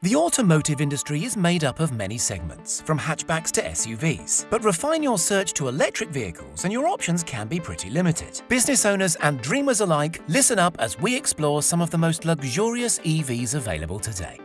The automotive industry is made up of many segments, from hatchbacks to SUVs. But refine your search to electric vehicles and your options can be pretty limited. Business owners and dreamers alike, listen up as we explore some of the most luxurious EVs available today.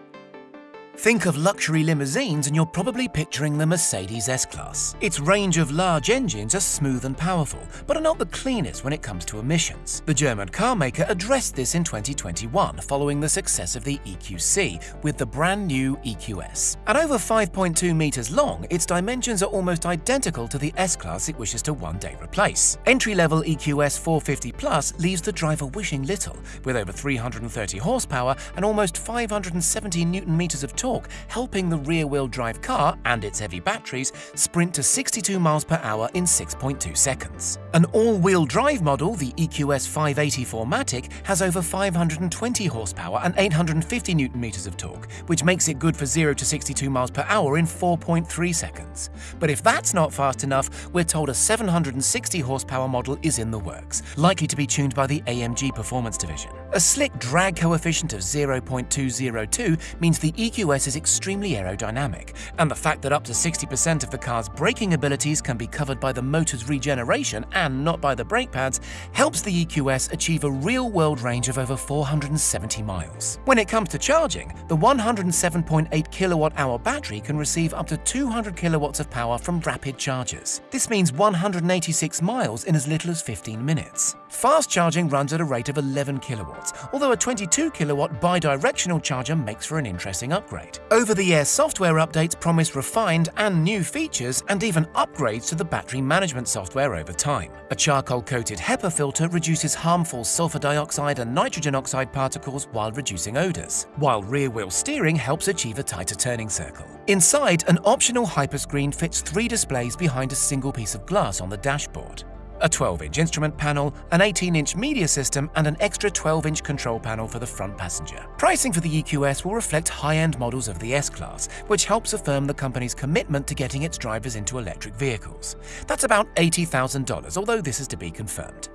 Think of luxury limousines and you're probably picturing the Mercedes S-Class. Its range of large engines are smooth and powerful, but are not the cleanest when it comes to emissions. The German carmaker addressed this in 2021 following the success of the EQC with the brand new EQS. At over 5.2 meters long, its dimensions are almost identical to the S-Class it wishes to one day replace. Entry-level EQS 450 Plus leaves the driver wishing little, with over 330 horsepower and almost 570 newton meters of torque, helping the rear-wheel drive car and its heavy batteries sprint to 62 miles per hour in 6.2 seconds. An all-wheel drive model, the EQS 580 4MATIC, has over 520 horsepower and 850 newton meters of torque, which makes it good for 0 to 62 miles per hour in 4.3 seconds. But if that's not fast enough, we're told a 760 horsepower model is in the works, likely to be tuned by the AMG Performance Division. A slick drag coefficient of 0.202 means the EQS is extremely aerodynamic, and the fact that up to 60% of the car's braking abilities can be covered by the motor's regeneration and not by the brake pads helps the EQS achieve a real-world range of over 470 miles. When it comes to charging, the 107.8 kilowatt-hour battery can receive up to 200 kilowatts of power from rapid chargers. This means 186 miles in as little as 15 minutes. Fast charging runs at a rate of 11 kilowatts, although a 22 kilowatt bidirectional charger makes for an interesting upgrade. Over-the-air software updates promise refined and new features and even upgrades to the battery management software over time. A charcoal-coated HEPA filter reduces harmful sulfur dioxide and nitrogen oxide particles while reducing odors, while rear-wheel steering helps achieve a tighter turning circle. Inside, an optional hyperscreen fits three displays behind a single piece of glass on the dashboard a 12-inch instrument panel, an 18-inch media system, and an extra 12-inch control panel for the front passenger. Pricing for the EQS will reflect high-end models of the S-Class, which helps affirm the company's commitment to getting its drivers into electric vehicles. That's about $80,000, although this is to be confirmed.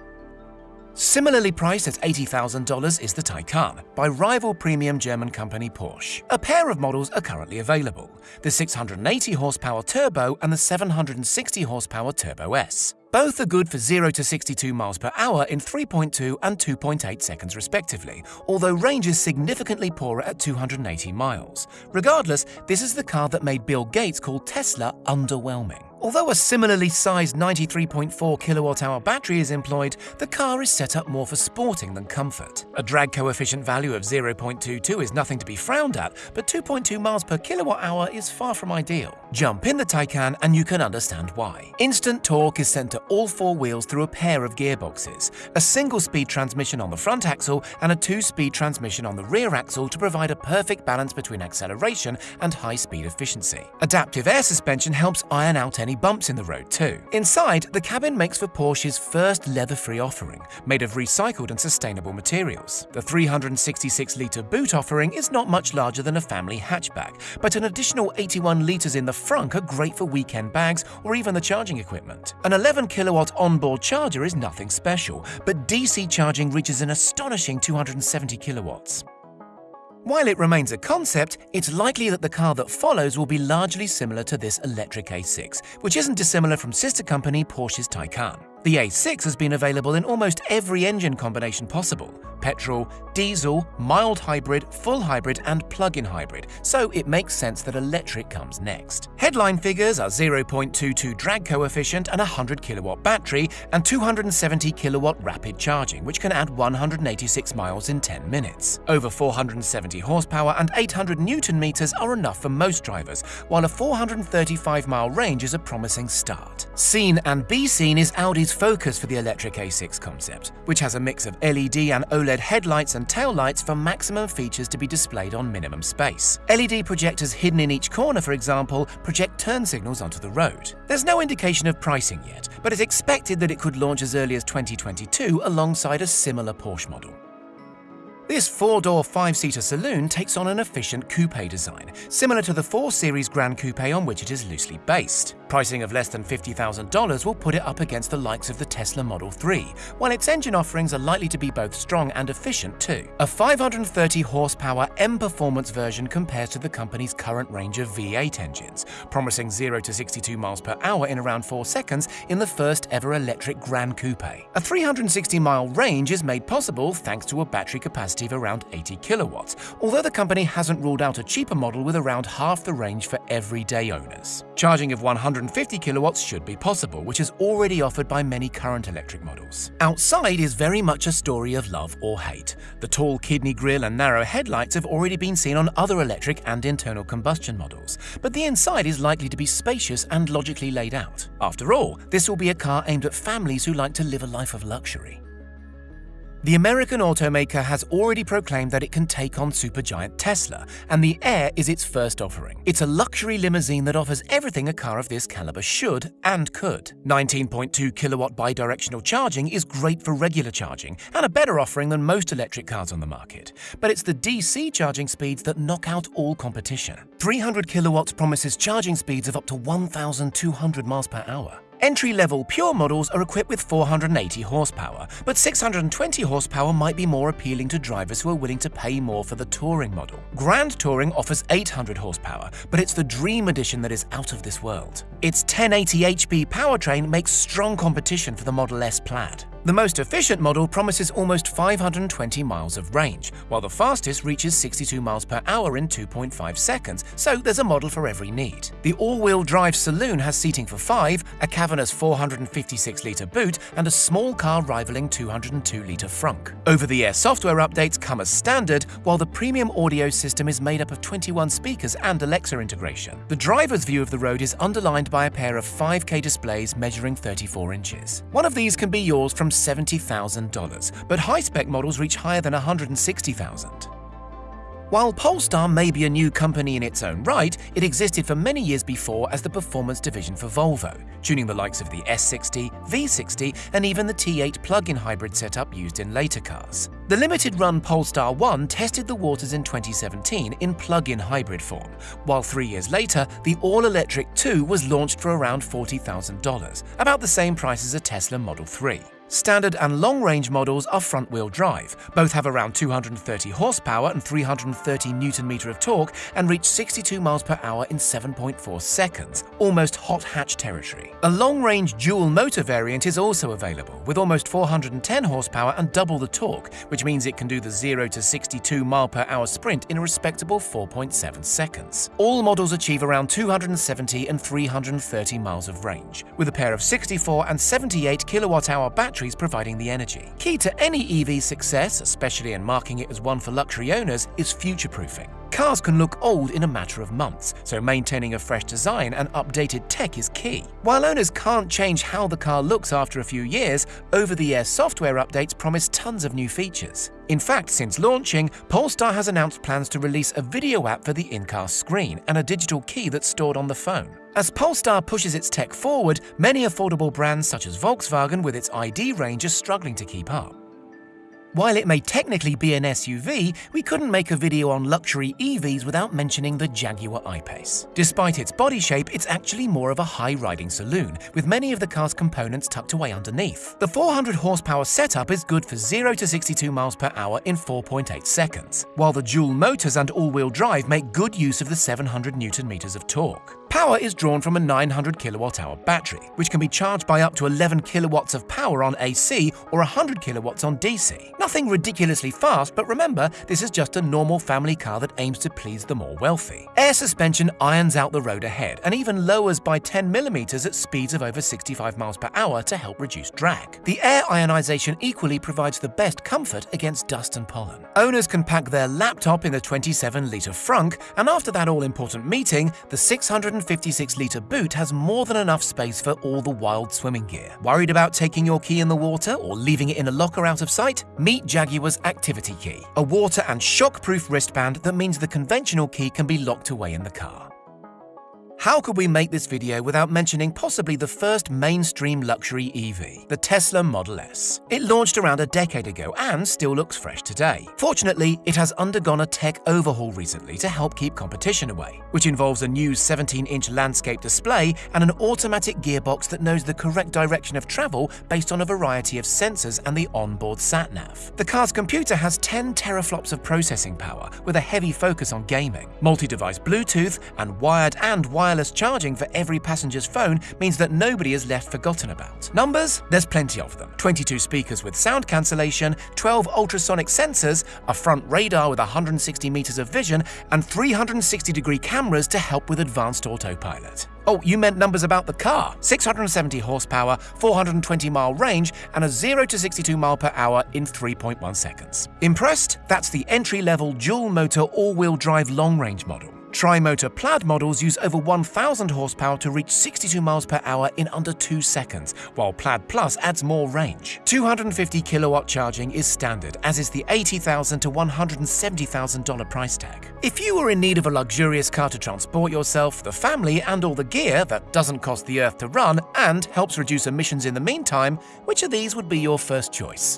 Similarly priced at $80,000 is the Taycan by rival premium German company Porsche. A pair of models are currently available, the 680 horsepower Turbo and the 760 horsepower Turbo S. Both are good for 0 to 62 miles per hour in 3.2 and 2.8 seconds respectively, although range is significantly poorer at 280 miles. Regardless, this is the car that made Bill Gates call Tesla underwhelming. Although a similarly sized 93.4 kilowatt-hour battery is employed, the car is set up more for sporting than comfort. A drag coefficient value of 0.22 is nothing to be frowned at, but 2.2 miles per kilowatt-hour is far from ideal. Jump in the Taycan and you can understand why. Instant torque is sent to all four wheels through a pair of gearboxes, a single-speed transmission on the front axle and a two-speed transmission on the rear axle to provide a perfect balance between acceleration and high-speed efficiency. Adaptive air suspension helps iron out any any bumps in the road too. Inside, the cabin makes for Porsche's first leather-free offering, made of recycled and sustainable materials. The 366-litre boot offering is not much larger than a family hatchback, but an additional 81 litres in the front are great for weekend bags or even the charging equipment. An 11-kilowatt onboard charger is nothing special, but DC charging reaches an astonishing 270 kilowatts. While it remains a concept, it's likely that the car that follows will be largely similar to this electric A6, which isn't dissimilar from sister company Porsche's Taycan. The A6 has been available in almost every engine combination possible petrol, diesel, mild hybrid, full hybrid, and plug-in hybrid, so it makes sense that electric comes next. Headline figures are 0.22 drag coefficient and a 100 kilowatt battery, and 270 kilowatt rapid charging, which can add 186 miles in 10 minutes. Over 470 horsepower and 800 newton meters are enough for most drivers, while a 435 mile range is a promising start. Seen and be seen is Audi's focus for the electric A6 concept, which has a mix of LED and OLED headlights and taillights for maximum features to be displayed on minimum space. LED projectors hidden in each corner, for example, project turn signals onto the road. There's no indication of pricing yet, but it's expected that it could launch as early as 2022 alongside a similar Porsche model. This four-door, five-seater saloon takes on an efficient coupe design, similar to the 4 Series Gran Coupe on which it is loosely based. Pricing of less than $50,000 will put it up against the likes of the Tesla Model 3, while its engine offerings are likely to be both strong and efficient too. A 530 horsepower M Performance version compares to the company's current range of V8 engines, promising 0 to 62 miles per hour in around 4 seconds in the first ever electric Gran Coupe. A 360 mile range is made possible thanks to a battery capacity capacity of around 80 kilowatts, although the company hasn't ruled out a cheaper model with around half the range for everyday owners. Charging of 150 kilowatts should be possible, which is already offered by many current electric models. Outside is very much a story of love or hate. The tall kidney grille and narrow headlights have already been seen on other electric and internal combustion models, but the inside is likely to be spacious and logically laid out. After all, this will be a car aimed at families who like to live a life of luxury. The American automaker has already proclaimed that it can take on supergiant Tesla, and the Air is its first offering. It's a luxury limousine that offers everything a car of this caliber should and could. 19.2 kilowatt bidirectional charging is great for regular charging, and a better offering than most electric cars on the market. But it's the DC charging speeds that knock out all competition. 300 kilowatts promises charging speeds of up to 1,200 miles per hour. Entry-level Pure models are equipped with 480 horsepower, but 620 horsepower might be more appealing to drivers who are willing to pay more for the Touring model. Grand Touring offers 800 horsepower, but it's the Dream Edition that is out of this world. Its 1080 HP powertrain makes strong competition for the Model S Plaid. The most efficient model promises almost 520 miles of range, while the fastest reaches 62 miles per hour in 2.5 seconds, so there's a model for every need. The all-wheel drive saloon has seating for five, a cavernous 456-litre boot, and a small car rivaling 202-litre frunk. Over-the-air software updates come as standard, while the premium audio system is made up of 21 speakers and Alexa integration. The driver's view of the road is underlined by a pair of 5K displays measuring 34 inches. One of these can be yours from $70,000, but high-spec models reach higher than 160,000. While Polestar may be a new company in its own right, it existed for many years before as the performance division for Volvo, tuning the likes of the S60, V60 and even the T8 plug-in hybrid setup used in later cars. The limited-run Polestar 1 tested the waters in 2017 in plug-in hybrid form, while three years later, the all-electric 2 was launched for around $40,000, about the same price as a Tesla Model 3. Standard and long-range models are front-wheel drive. Both have around 230 horsepower and 330 newton-meter of torque and reach 62 miles per hour in 7.4 seconds, almost hot hatch territory. A long-range dual-motor variant is also available, with almost 410 horsepower and double the torque, which means it can do the 0 to 62 mile per hour sprint in a respectable 4.7 seconds. All models achieve around 270 and 330 miles of range, with a pair of 64 and 78 kilowatt-hour batteries batteries providing the energy. Key to any EV success, especially in marking it as one for luxury owners, is future-proofing. Cars can look old in a matter of months, so maintaining a fresh design and updated tech is key. While owners can't change how the car looks after a few years, over-the-air software updates promise tons of new features. In fact, since launching, Polestar has announced plans to release a video app for the in-car screen and a digital key that's stored on the phone. As Polestar pushes its tech forward, many affordable brands such as Volkswagen with its ID range are struggling to keep up. While it may technically be an SUV, we couldn't make a video on luxury EVs without mentioning the Jaguar I-Pace. Despite its body shape, it's actually more of a high-riding saloon, with many of the car's components tucked away underneath. The 400 horsepower setup is good for 0 to 62 miles per hour in 4.8 seconds, while the dual motors and all-wheel drive make good use of the 700 newton meters of torque. Power is drawn from a 900 kilowatt hour battery, which can be charged by up to 11 kilowatts of power on AC or 100 kilowatts on DC. Nothing ridiculously fast, but remember, this is just a normal family car that aims to please the more wealthy. Air suspension irons out the road ahead and even lowers by 10 millimeters at speeds of over 65 miles per hour to help reduce drag. The air ionization equally provides the best comfort against dust and pollen. Owners can pack their laptop in the 27-litre frunk, and after that all-important meeting, the 600 156-litre boot has more than enough space for all the wild swimming gear. Worried about taking your key in the water or leaving it in a locker out of sight? Meet Jaguar's Activity Key, a water and shock-proof wristband that means the conventional key can be locked away in the car. How could we make this video without mentioning possibly the first mainstream luxury EV, the Tesla Model S? It launched around a decade ago and still looks fresh today. Fortunately, it has undergone a tech overhaul recently to help keep competition away, which involves a new 17-inch landscape display and an automatic gearbox that knows the correct direction of travel based on a variety of sensors and the onboard sat-nav. The car's computer has 10 teraflops of processing power with a heavy focus on gaming. Multi-device Bluetooth and wired and wireless wireless charging for every passenger's phone means that nobody is left forgotten about. Numbers? There's plenty of them. 22 speakers with sound cancellation, 12 ultrasonic sensors, a front radar with 160 meters of vision, and 360 degree cameras to help with advanced autopilot. Oh, you meant numbers about the car. 670 horsepower, 420 mile range, and a 0 to 62 mile per hour in 3.1 seconds. Impressed? That's the entry-level dual-motor all-wheel drive long-range model. Tri-motor plaid models use over 1,000 horsepower to reach 62 miles per hour in under 2 seconds, while Plaid Plus adds more range. 250 kilowatt charging is standard, as is the 80,000 to $170,000 price tag. If you are in need of a luxurious car to transport yourself, the family, and all the gear that doesn't cost the earth to run and helps reduce emissions in the meantime, which of these would be your first choice?